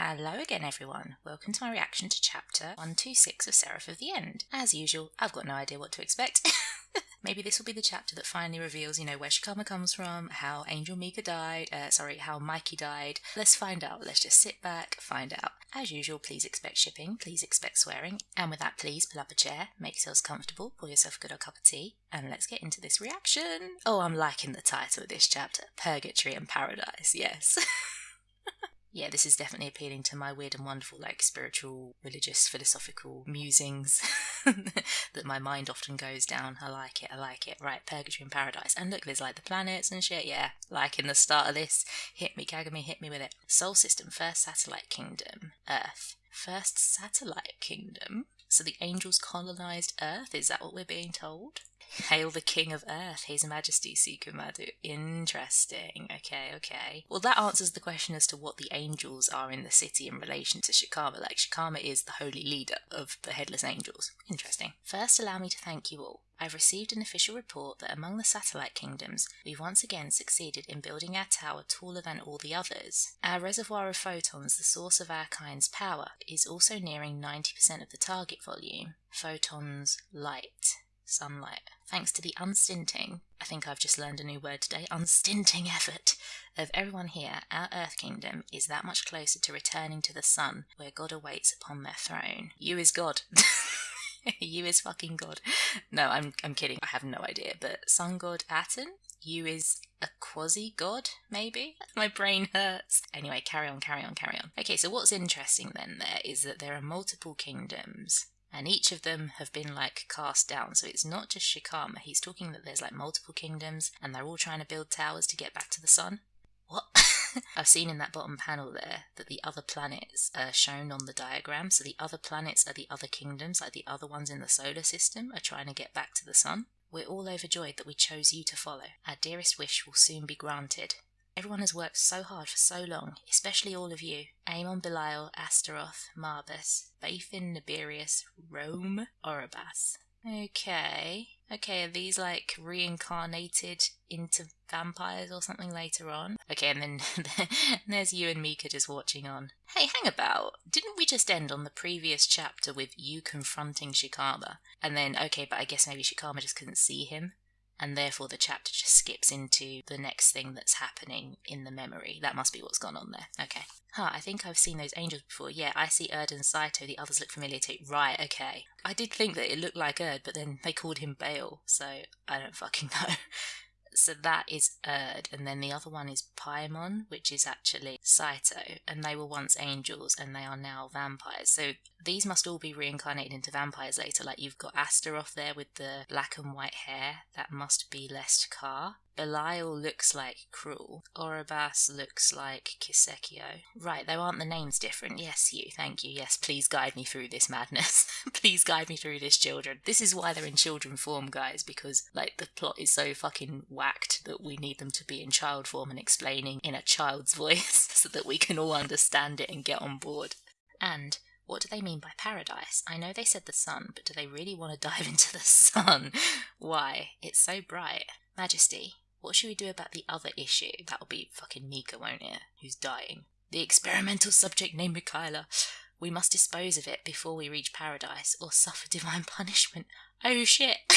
Hello again, everyone. Welcome to my reaction to chapter 126 of Seraph of the End. As usual, I've got no idea what to expect. Maybe this will be the chapter that finally reveals, you know, where Shikama comes from, how Angel Mika died, uh, sorry, how Mikey died. Let's find out. Let's just sit back, find out. As usual, please expect shipping, please expect swearing, and with that, please pull up a chair, make yourselves comfortable, pour yourself a good old cup of tea, and let's get into this reaction. Oh, I'm liking the title of this chapter Purgatory and Paradise, yes. yeah, this is definitely appealing to my weird and wonderful, like spiritual, religious, philosophical musings that my mind often goes down. I like it, I like it. Right, Purgatory and Paradise. And look, there's like the planets and shit. Yeah, like in the start of this. Hit me, Kagami, hit me with it. Sol System, First Satellite Kingdom, Earth. First Satellite Kingdom? So the angels colonized Earth? Is that what we're being told? Hail the King of Earth, His Majesty Sukumadu. Interesting. Okay, okay. Well, that answers the question as to what the angels are in the city in relation to Shikama. Like, Shikama is the holy leader of the Headless Angels. Interesting. First, allow me to thank you all. I've received an official report that among the satellite kingdoms, we've once again succeeded in building our tower taller than all the others. Our reservoir of photons, the source of our kind's power, is also nearing 90% of the target volume. Photons, light sunlight. Thanks to the unstinting, I think I've just learned a new word today, unstinting effort of everyone here, our Earth Kingdom is that much closer to returning to the sun where God awaits upon their throne. You is God. you is fucking God. No, I'm I'm kidding. I have no idea. But Sun God Aten, you is a quasi god, maybe? My brain hurts. Anyway, carry on, carry on, carry on. Okay, so what's interesting then there is that there are multiple kingdoms and each of them have been like cast down. So it's not just Shikama. He's talking that there's like multiple kingdoms and they're all trying to build towers to get back to the sun. What? I've seen in that bottom panel there that the other planets are shown on the diagram. So the other planets are the other kingdoms, like the other ones in the solar system, are trying to get back to the sun. We're all overjoyed that we chose you to follow. Our dearest wish will soon be granted. Everyone has worked so hard for so long, especially all of you. Amon Belial, Astaroth, Marbas, Bathin, Naberius, Raum, Orobas. Okay. Okay, are these like reincarnated into vampires or something later on? Okay, and then there's you and Mika just watching on. Hey, hang about. Didn't we just end on the previous chapter with you confronting Shikama? And then, okay, but I guess maybe Shikama just couldn't see him and therefore the chapter just skips into the next thing that's happening in the memory. That must be what's gone on there. Okay. Huh, I think I've seen those angels before. Yeah, I see Urd and Saito, the others look familiar too. Right, okay. I did think that it looked like Urd, but then they called him Bale, so I don't fucking know. So that is Urd, and then the other one is Paimon, which is actually Saito, and they were once angels and they are now vampires. So these must all be reincarnated into vampires later. Like you've got Astaroth there with the black and white hair, that must be Lest Karr. Belial looks like Krul. Orobas looks like Kisekio. Right, there aren't the names different. Yes, you, thank you. Yes, please guide me through this madness. please guide me through this, children. This is why they're in children form, guys, because, like, the plot is so fucking whacked that we need them to be in child form and explaining in a child's voice so that we can all understand it and get on board. And what do they mean by paradise? I know they said the sun, but do they really want to dive into the sun? Why? It's so bright. Majesty, what should we do about the other issue? That'll be fucking Mika, won't it? Who's dying. The experimental subject named Mikaela. We must dispose of it before we reach paradise or suffer divine punishment. Oh shit.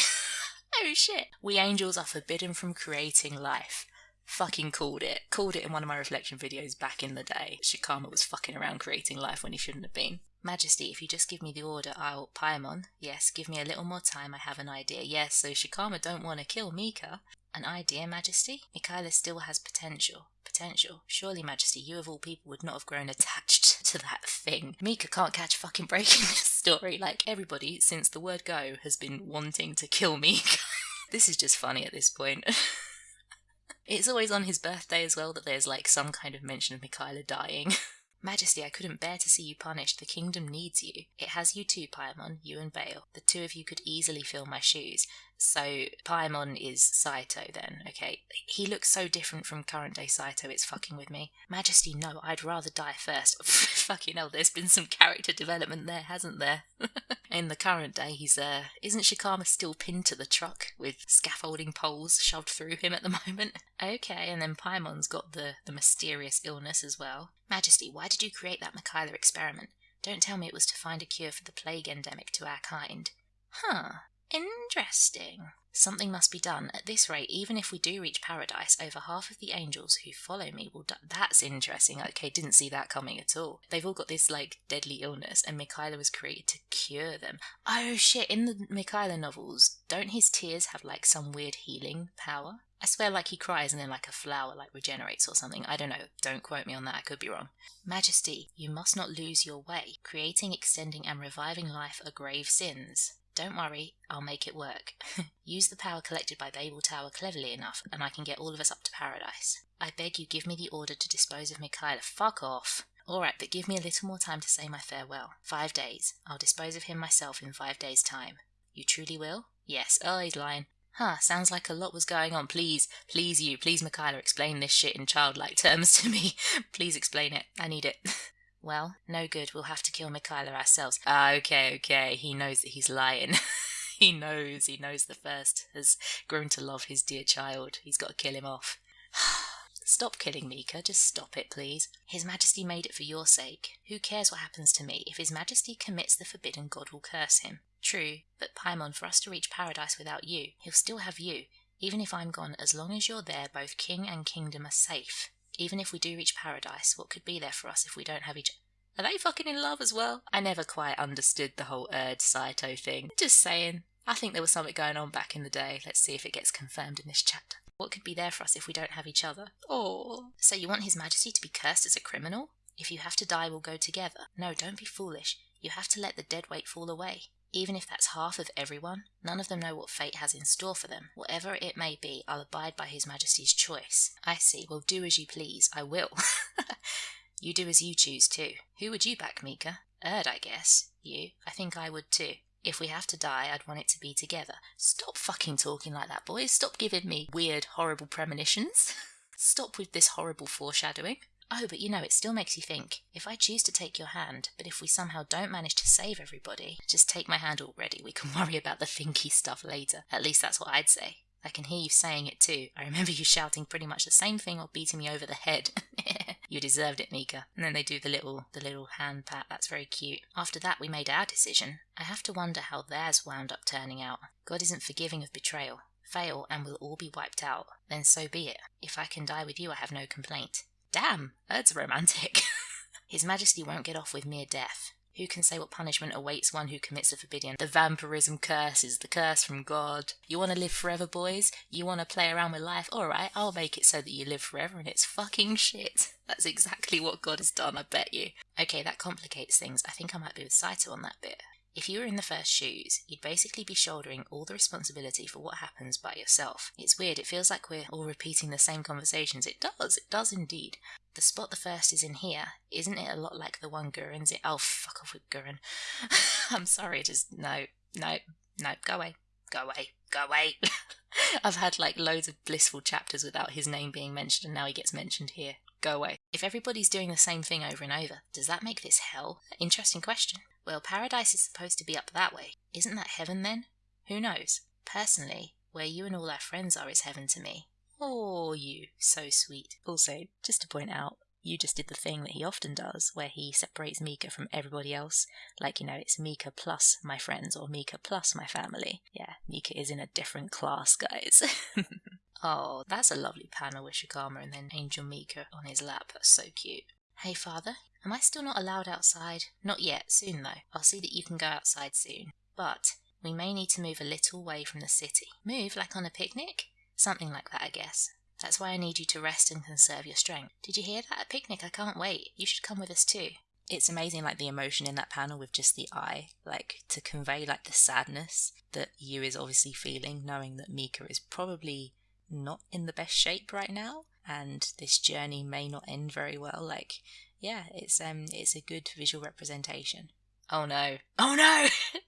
oh shit. We angels are forbidden from creating life. Fucking called it. Called it in one of my reflection videos back in the day. Shikama was fucking around creating life when he shouldn't have been. Majesty, if you just give me the order, I'll Paimon. Yes, give me a little more time, I have an idea. Yes, so Shikama don't want to kill Mika. An idea, Majesty? Mikaela still has potential. Potential? Surely, Majesty, you of all people would not have grown attached to that thing. Mika can't catch fucking breaking this story. Like, everybody, since the word go, has been wanting to kill Mika. this is just funny at this point. it's always on his birthday as well that there's like some kind of mention of Mikaela dying. Majesty, I couldn't bear to see you punished. The kingdom needs you. It has you too, Paimon, you and Bale. The two of you could easily fill my shoes. So Paimon is Saito then, okay? He looks so different from current day Saito, it's fucking with me. Majesty, no, I'd rather die first. fucking hell, there's been some character development there, hasn't there? In the current day, he's, uh, isn't Shikama still pinned to the truck with scaffolding poles shoved through him at the moment? Okay, and then Paimon's got the, the mysterious illness as well. Majesty, why did you create that Mikaela experiment? Don't tell me it was to find a cure for the plague endemic to our kind. Huh. Interesting. Something must be done. At this rate, even if we do reach paradise, over half of the angels who follow me will die. That's interesting. Okay, didn't see that coming at all. They've all got this like deadly illness, and Mikaela was created to cure them. Oh shit! In the Mikaela novels, don't his tears have like some weird healing power? I swear, like he cries and then like a flower like regenerates or something. I don't know. Don't quote me on that. I could be wrong. Majesty, you must not lose your way. Creating, extending, and reviving life are grave sins. Don't worry, I'll make it work. Use the power collected by Babel Tower cleverly enough, and I can get all of us up to paradise. I beg you give me the order to dispose of Mikaela. Fuck off. Alright, but give me a little more time to say my farewell. Five days. I'll dispose of him myself in five days' time. You truly will? Yes. Oh, he's lying. Huh, sounds like a lot was going on. Please, please you, please Mikaela, explain this shit in childlike terms to me. please explain it. I need it. Well, no good. We'll have to kill Mikaela ourselves. Ah, okay, okay. He knows that he's lying. he knows. He knows the first has grown to love his dear child. He's got to kill him off. Stop killing Mika. Just stop it, please. His Majesty made it for your sake. Who cares what happens to me? If His Majesty commits the forbidden, God will curse him. True, but Paimon, for us to reach paradise without you, he'll still have you. Even if I'm gone, as long as you're there, both king and kingdom are safe. Even if we do reach paradise, what could be there for us if we don't have each Are they fucking in love as well? I never quite understood the whole Urd Saito thing. Just saying. I think there was something going on back in the day. Let's see if it gets confirmed in this chapter. What could be there for us if we don't have each other? Oh. So you want His Majesty to be cursed as a criminal? If you have to die, we'll go together. No, don't be foolish. You have to let the dead weight fall away. Even if that's half of everyone, none of them know what fate has in store for them. Whatever it may be, I'll abide by His Majesty's choice. I see. Well, do as you please. I will. you do as you choose, too. Who would you back, Mika? Urd, I guess. You? I think I would, too. If we have to die, I'd want it to be together. Stop fucking talking like that, boys. Stop giving me weird, horrible premonitions. Stop with this horrible foreshadowing. Oh, but you know, it still makes you think. If I choose to take your hand, but if we somehow don't manage to save everybody, just take my hand already. We can worry about the thinky stuff later. At least that's what I'd say. I can hear you saying it too. I remember you shouting pretty much the same thing or beating me over the head. you deserved it, Mika. And then they do the little the little hand pat. That's very cute. After that we made our decision. I have to wonder how theirs wound up turning out. God isn't forgiving of betrayal. Fail and we'll all be wiped out. Then so be it. If I can die with you I have no complaint. Damn, that's romantic. His Majesty won't get off with mere death. Who can say what punishment awaits one who commits a forbidden? The vampirism curse is the curse from God. You want to live forever, boys? You want to play around with life? Alright, I'll make it so that you live forever and it's fucking shit. That's exactly what God has done, I bet you. Okay, that complicates things. I think I might be with Saito on that bit. If you were in the first shoes, you'd basically be shouldering all the responsibility for what happens by yourself. It's weird, it feels like we're all repeating the same conversations. It does, it does indeed. The spot the first is in here, isn't it a lot like the one Guren's in? Oh, fuck off with Guren. I'm sorry, just no, no, no, go away, go away, go away. I've had like loads of blissful chapters without his name being mentioned, and now he gets mentioned here. Go away. If everybody's doing the same thing over and over, does that make this hell? Interesting question. Well, paradise is supposed to be up that way. Isn't that heaven then? Who knows? Personally, where you and all our friends are is heaven to me. Oh, you, so sweet. Also, just to point out, you just did the thing that he often does, where he separates Mika from everybody else. Like, you know, it's Mika plus my friends or Mika plus my family. Yeah, Mika is in a different class, guys. oh, that's a lovely panel with Shikama and then Angel Mika on his lap. That's so cute. Hey, father, Am I still not allowed outside? Not yet, soon though. I'll see that you can go outside soon. But we may need to move a little way from the city. Move like on a picnic? Something like that, I guess. That's why I need you to rest and conserve your strength. Did you hear that? A picnic, I can't wait. You should come with us too. It's amazing, like the emotion in that panel with just the eye, like to convey like the sadness that Yu is obviously feeling, knowing that Mika is probably not in the best shape right now, and this journey may not end very well. Like yeah, it's um it's a good visual representation. Oh no. Oh no!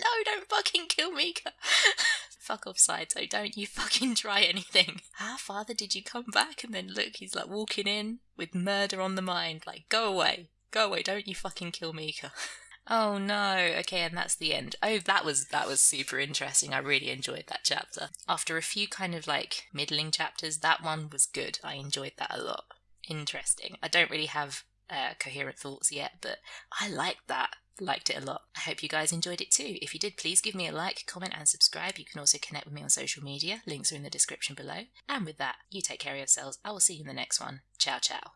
no, don't fucking kill Mika. Fuck off, Saito. Don't you fucking try anything. How father did you come back? And then look, he's like walking in with murder on the mind. Like, go away. Go away. Don't you fucking kill Mika. Oh no. Okay, and that's the end. Oh, that was that was super interesting. I really enjoyed that chapter. After a few kind of like middling chapters, that one was good. I enjoyed that a lot interesting. I don't really have uh, coherent thoughts yet, but I liked that. Liked it a lot. I hope you guys enjoyed it too. If you did, please give me a like, comment, and subscribe. You can also connect with me on social media. Links are in the description below. And with that, you take care of yourselves. I will see you in the next one. Ciao, ciao.